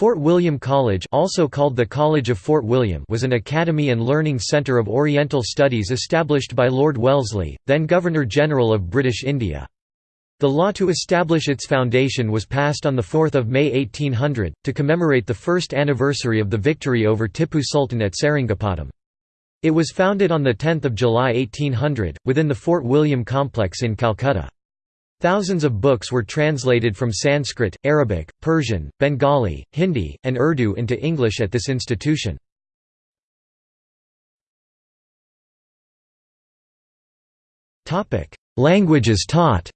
Fort William College also called the College of Fort William was an academy and learning centre of Oriental studies established by Lord Wellesley, then Governor-General of British India. The law to establish its foundation was passed on 4 May 1800, to commemorate the first anniversary of the victory over Tippu Sultan at Seringapatam. It was founded on 10 July 1800, within the Fort William complex in Calcutta. Thousands of books were translated from Sanskrit, Arabic, Persian, Bengali, Hindi, and Urdu into English at this institution. Languages taught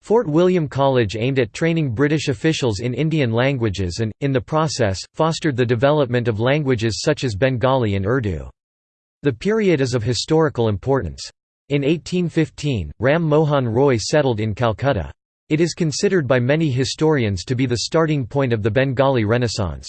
Fort William College aimed at training British officials in Indian languages and, in the process, fostered the development of languages such as Bengali and Urdu. The period is of historical importance. In 1815, Ram Mohan Roy settled in Calcutta. It is considered by many historians to be the starting point of the Bengali Renaissance.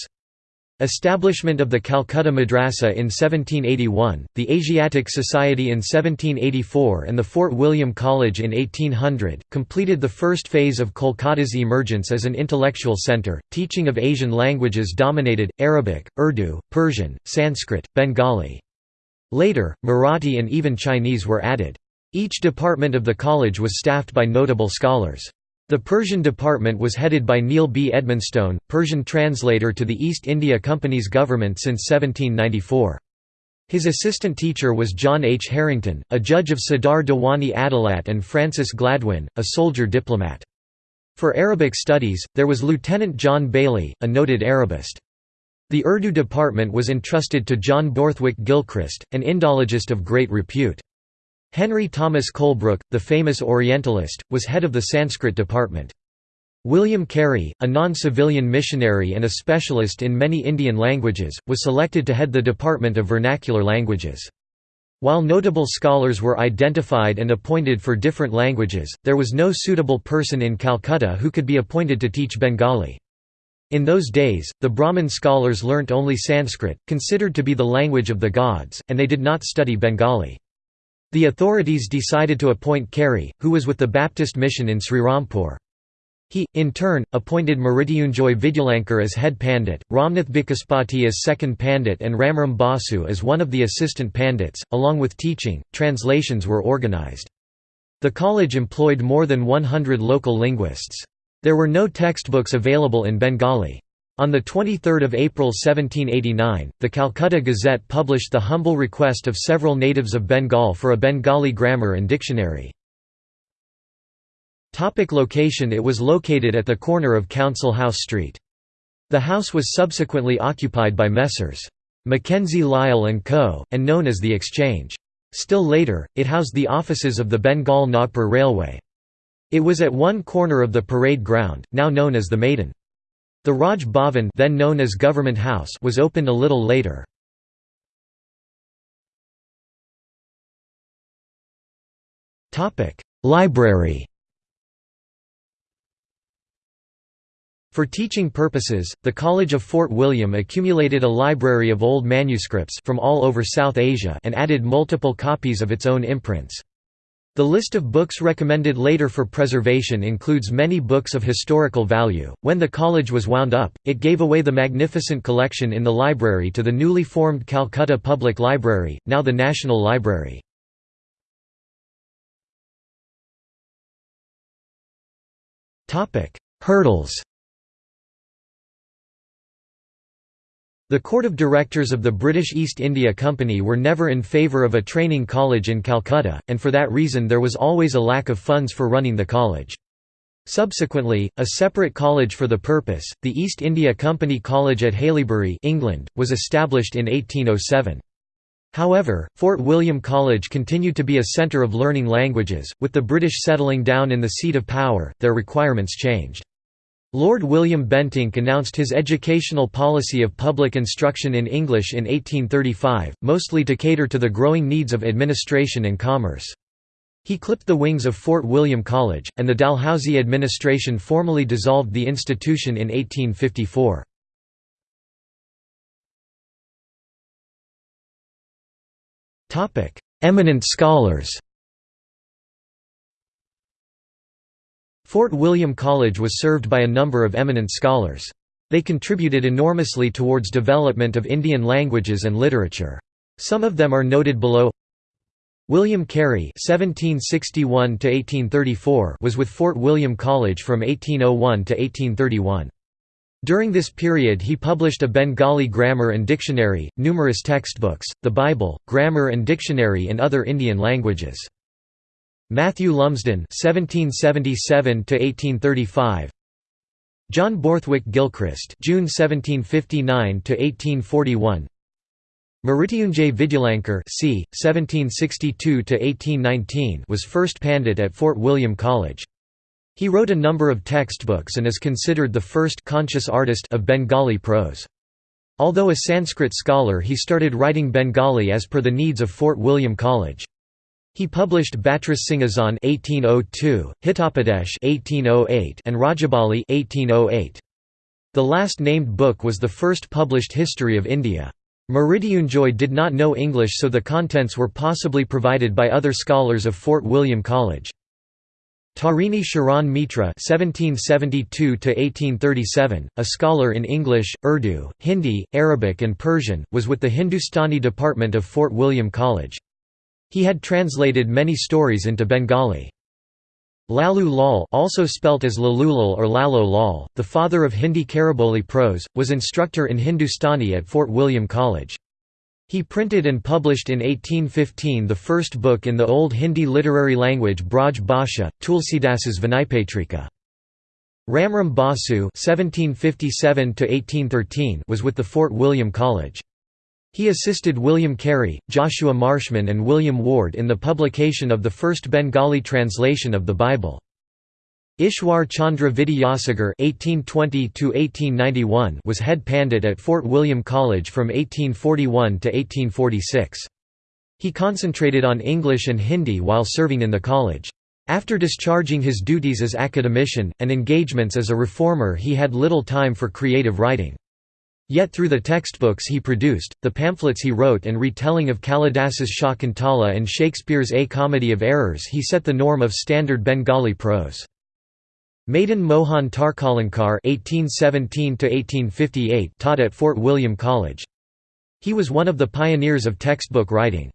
Establishment of the Calcutta Madrasa in 1781, the Asiatic Society in 1784 and the Fort William College in 1800, completed the first phase of Kolkata's emergence as an intellectual centre. Teaching of Asian languages dominated, Arabic, Urdu, Persian, Sanskrit, Bengali. Later, Marathi and even Chinese were added. Each department of the college was staffed by notable scholars. The Persian department was headed by Neil B. Edmonstone, Persian translator to the East India Company's government since 1794. His assistant teacher was John H. Harrington, a judge of Sadar Diwani Adalat and Francis Gladwin, a soldier diplomat. For Arabic studies, there was Lieutenant John Baillie, a noted Arabist. The Urdu department was entrusted to John Borthwick Gilchrist, an Indologist of great repute. Henry Thomas Colebrooke, the famous Orientalist, was head of the Sanskrit department. William Carey, a non-civilian missionary and a specialist in many Indian languages, was selected to head the Department of Vernacular Languages. While notable scholars were identified and appointed for different languages, there was no suitable person in Calcutta who could be appointed to teach Bengali. In those days, the Brahmin scholars learnt only Sanskrit, considered to be the language of the gods, and they did not study Bengali. The authorities decided to appoint Carey, who was with the Baptist mission in Srirampur. He, in turn, appointed Mrityunjoy Vidyalankar as head pandit, Ramnath Bikaspati as second pandit and Ramram Basu as one of the assistant pandits. Along with teaching, translations were organized. The college employed more than 100 local linguists. There were no textbooks available in Bengali. On 23 April 1789, the Calcutta Gazette published the humble request of several natives of Bengal for a Bengali grammar and dictionary. Topic location It was located at the corner of Council House Street. The house was subsequently occupied by Messrs. Mackenzie Lyall & Co., and known as the Exchange. Still later, it housed the offices of the Bengal Nagpur Railway. It was at one corner of the parade ground, now known as the Maidan. The Raj Bhavan then known as Government House was opened a little later. Library For teaching purposes, the College of Fort William accumulated a library of old manuscripts from all over South Asia and added multiple copies of its own imprints. The list of books recommended later for preservation includes many books of historical value. When the college was wound up, it gave away the magnificent collection in the library to the newly formed Calcutta Public Library, now the National Library. Topic: Hurdles The Court of Directors of the British East India Company were never in favour of a training college in Calcutta, and for that reason there was always a lack of funds for running the college. Subsequently, a separate college for the purpose, the East India Company College at Haileybury England, was established in 1807. However, Fort William College continued to be a centre of learning languages, with the British settling down in the seat of power, their requirements changed. Lord William Bentinck announced his educational policy of public instruction in English in 1835, mostly to cater to the growing needs of administration and commerce. He clipped the wings of Fort William College, and the Dalhousie administration formally dissolved the institution in 1854. Eminent scholars Fort William College was served by a number of eminent scholars. They contributed enormously towards development of Indian languages and literature. Some of them are noted below William Carey (1761–1834) was with Fort William College from 1801 to 1831. During this period he published a Bengali grammar and dictionary, numerous textbooks, the Bible, grammar and dictionary in other Indian languages. Matthew Lumsden (1777–1835), John Borthwick Gilchrist (June 1759–1841), Mrityunjay Vidyalankar c. 1762–1819 was first pandit at Fort William College. He wrote a number of textbooks and is considered the first conscious artist of Bengali prose. Although a Sanskrit scholar he started writing Bengali as per the needs of Fort William College. He published Batris Singhasan (1802), Hitopadesh (1808), and Rajabali (1808). The last named book was the first published history of India. Mrityunjay did not know English so the contents were possibly provided by other scholars of Fort William College. Tarini Sharan Mitra (1772–1837), a scholar in English, Urdu, Hindi, Arabic, and Persian, was with the Hindustani department of Fort William College. He had translated many stories into Bengali. Lalu Lal also spelt as Lalulal or Lalo Lal, the father of Hindi Khariboli prose, was instructor in Hindustani at Fort William College. He printed and published in 1815 the first book in the Old Hindi literary language Braj Bhasha, Tulsidas's Vinaypatrika. Ramram Basu was with the Fort William College. He assisted William Carey, Joshua Marshman and William Ward in the publication of the first Bengali translation of the Bible. Ishwar Chandra Vidyasagar (1820–1891) was head pandit at Fort William College from 1841 to 1846. He concentrated on English and Hindi while serving in the college. After discharging his duties as academician, and engagements as a reformer he had little time for creative writing. Yet through the textbooks he produced, the pamphlets he wrote and retelling of Kalidas's Shakuntala and Shakespeare's A Comedy of Errors he set the norm of standard Bengali prose. Madan Mohan Tarkalankar taught at Fort William College. He was one of the pioneers of textbook writing.